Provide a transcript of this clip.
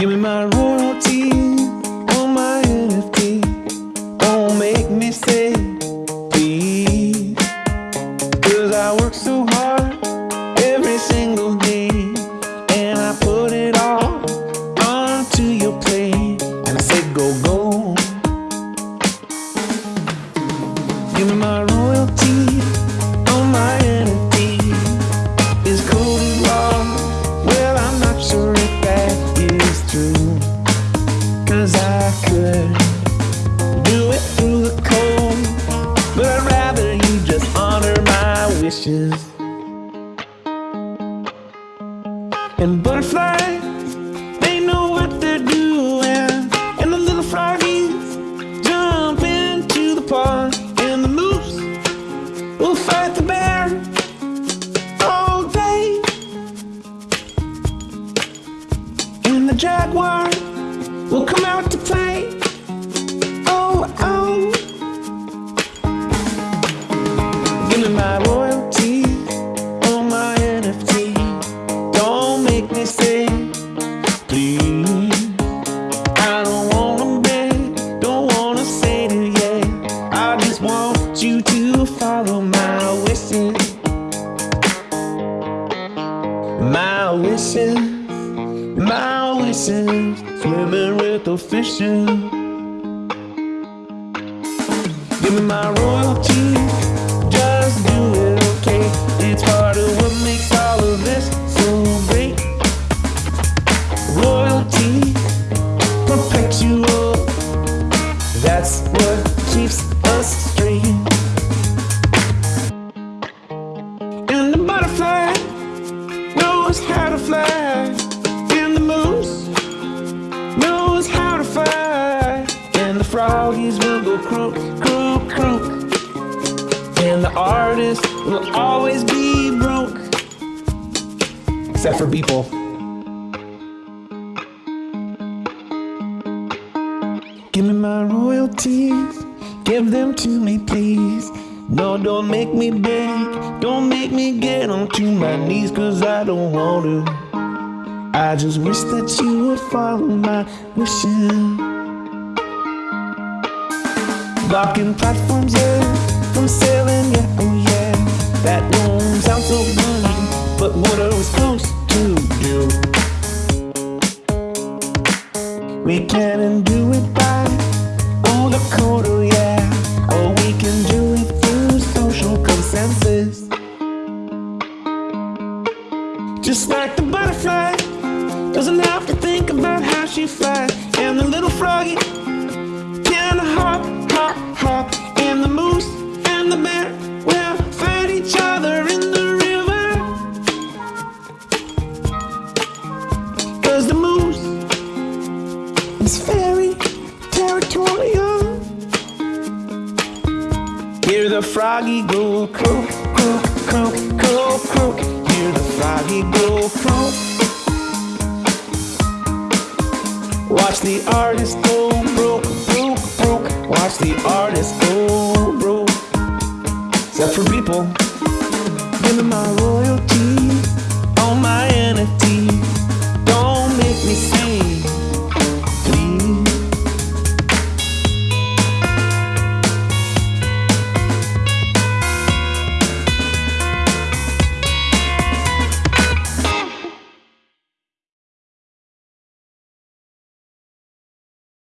Give me my royalty on my NFT. Don't make me say please. Cause I work so hard I could do it through the code. But I'd rather you just honor my wishes. And butterflies, they know what they're doing. And the little froggies jump into the pond. And the moose will fight the bear all day. And the jaguar will come out to play. Oh, oh. Give me my royalty on my NFT. Don't make me say, please. I don't wanna beg, don't wanna say to yeah. I just want you to follow my wishes. My wishes, swimming with the fishes. Give me my royalty, just do it okay. It's part of what makes all of this so great. Royalty, perpetual, that's what keeps artist will always be broke, except for people. Give me my royalties, give them to me, please. No, don't make me beg, don't make me get onto my knees, cause I don't want to. I just wish that you would follow my wishes. Blocking platforms, yeah, We can do it by all the oh yeah. Or we can do it through social consensus. Just like the butterfly doesn't have to is very territorial. Hear the froggy go croak, croak, croak, croak, croak. Hear the froggy go croak. Watch the artist go broke, broke, broke. Watch the artist go broke. Except for people. Give me my royalty on my NFT.